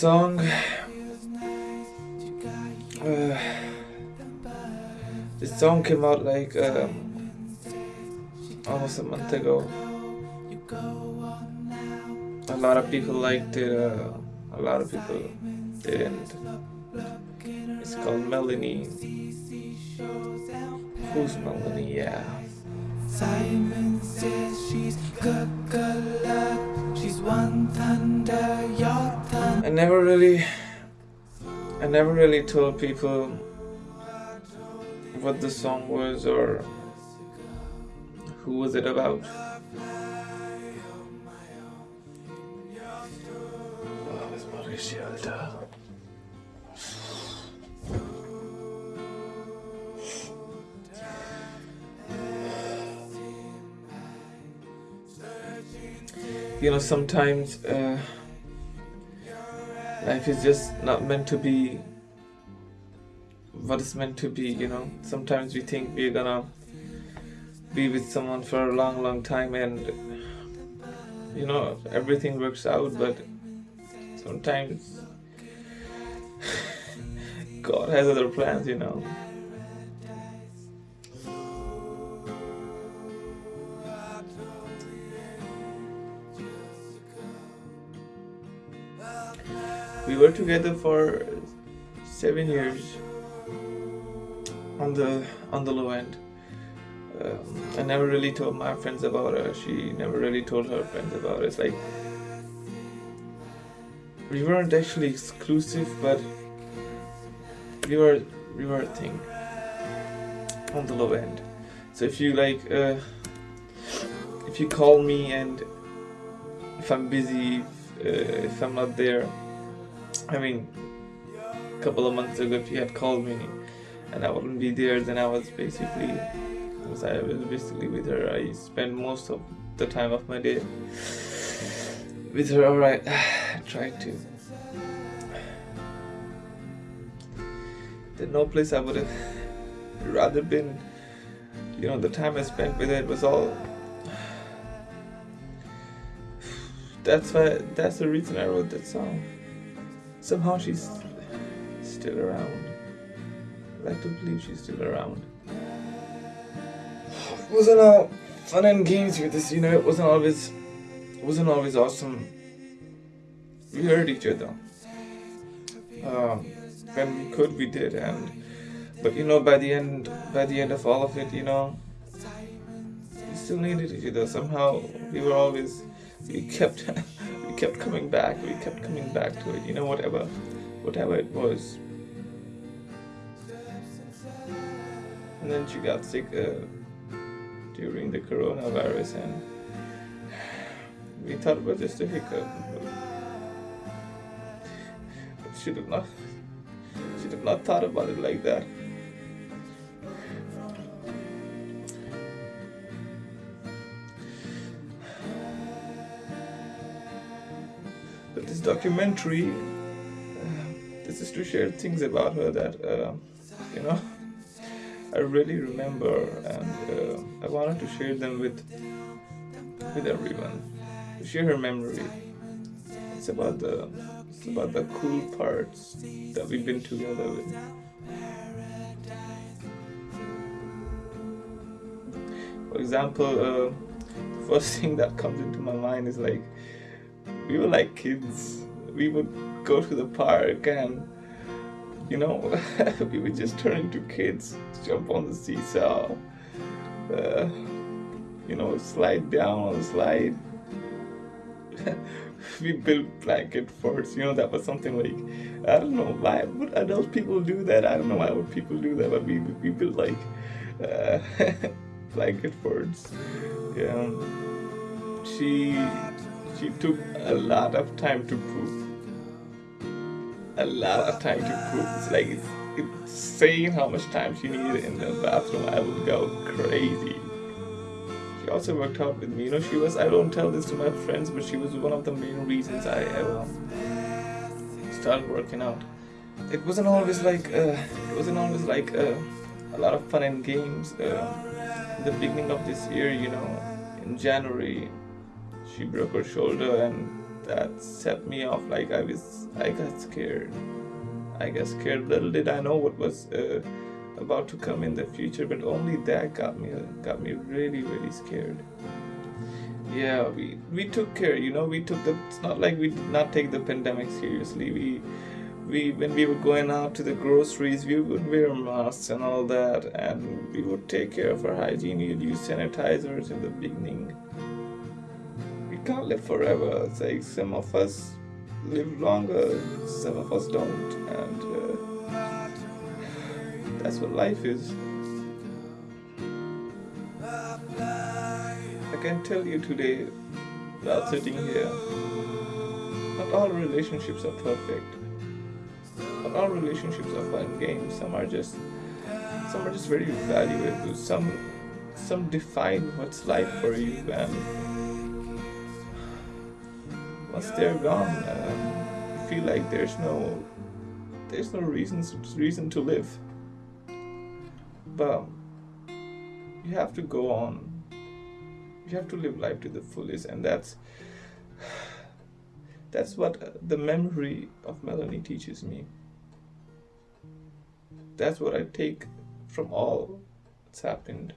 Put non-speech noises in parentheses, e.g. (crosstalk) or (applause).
song. Uh, this song came out like um, almost a month ago. A lot of people liked it. Uh, a lot of people didn't. It's called Melanie. Who's Melanie? Yeah. Simon says she's Coca-Cola. She's one thunder, your thunder. I never really, I never really told people what the song was or who was it about. Oh, es Mauricio, Alter. You know, sometimes uh, life is just not meant to be what it's meant to be, you know. Sometimes we think we're gonna be with someone for a long, long time and you know, everything works out, but sometimes (laughs) God has other plans, you know. We were together for seven years on the on the low end. Um, I never really told my friends about her. She never really told her friends about. It's like we weren't actually exclusive, but we were we were a thing on the low end. So if you like, uh, if you call me and if I'm busy, uh, if I'm not there, I mean, a couple of months ago, if you had called me and I wouldn't be there, then I was basically, because I was basically with her. I spent most of the time of my day with her. Alright, I (sighs) tried to. There's no place I would have (sighs) rather been. You know, the time I spent with her it was all. (sighs) That's why. That's the reason I wrote that song. Somehow she's still around. I like to believe she's still around. It wasn't all fun and games with this, you know. It wasn't always. It wasn't always awesome. We hurt each other. Um, when we could, we did, and but you know, by the end, by the end of all of it, you know, we still needed each other. Somehow, we were always, we kept, (laughs) we kept coming back. We kept coming back to it. You know, whatever, whatever it was. And then she got sick uh, during the coronavirus, and (sighs) we thought it was just a hiccup. But she did not. She did not thought about it like that. This documentary, uh, this is to share things about her that uh, you know (laughs) I really remember, and uh, I wanted to share them with with everyone. To share her memory. It's about the it's about the cool parts that we've been together with. For example, uh, the (laughs) first thing that comes into my mind is like we were like kids. We would go to the park and you know (laughs) we would just turn into kids, jump on the seesaw, uh, you know, slide down on the slide. (laughs) we built blanket forts. You know, that was something like I don't know why would adult people do that. I don't know why would people do that, but we we built like uh, (laughs) blanket forts. Yeah, she she took a lot of time to poop. A lot of time to poop. It's like it's, it's saying how much time she needed in the bathroom. I would go crazy. She also worked out with me. You know, she was, I don't tell this to my friends, but she was one of the main reasons I ever started working out. It wasn't always like, uh, it wasn't always like uh, a lot of fun and games. Uh, the beginning of this year, you know, in January, she broke her shoulder and that set me off. Like I was, I got scared. I got scared. Little did I know what was uh, about to come in the future, but only that got me got me really really scared. Yeah, we we took care. You know, we took the. It's not like we did not take the pandemic seriously. We we when we were going out to the groceries, we would wear masks and all that, and we would take care of our hygiene. We'd use sanitizers in the beginning. Can't live forever. It's like some of us live longer, some of us don't, and uh, that's what life is. I can tell you today, while sitting here, not all relationships are perfect. Not all relationships are fun games. Some are just, some are just very valuable. Some, some define what's life for you, and once they're gone, um, you feel like there's no, there's no reason reason to live. But you have to go on. You have to live life to the fullest and that's that's what the memory of melanie teaches me. That's what i take from all that's happened